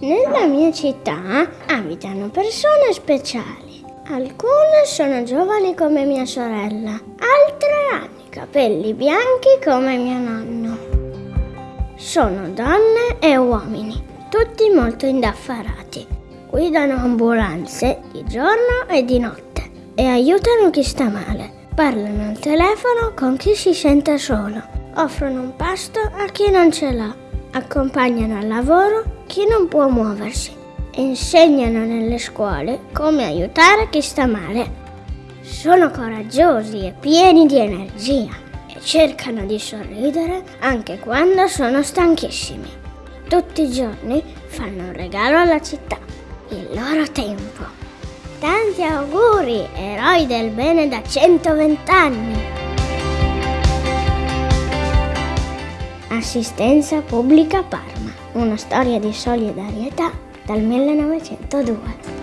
Nella mia città abitano persone speciali. Alcune sono giovani come mia sorella, altre hanno i capelli bianchi come mio nonno. Sono donne e uomini, tutti molto indaffarati. Guidano ambulanze di giorno e di notte e aiutano chi sta male. Parlano al telefono con chi si sente solo. Offrono un pasto a chi non ce l'ha. Accompagnano al lavoro chi non può muoversi e insegnano nelle scuole come aiutare chi sta male. Sono coraggiosi e pieni di energia e cercano di sorridere anche quando sono stanchissimi. Tutti i giorni fanno un regalo alla città, il loro tempo. Tanti auguri, eroi del bene da 120 anni! Assistenza Pubblica Parma una storia di solidarietà dal 1902.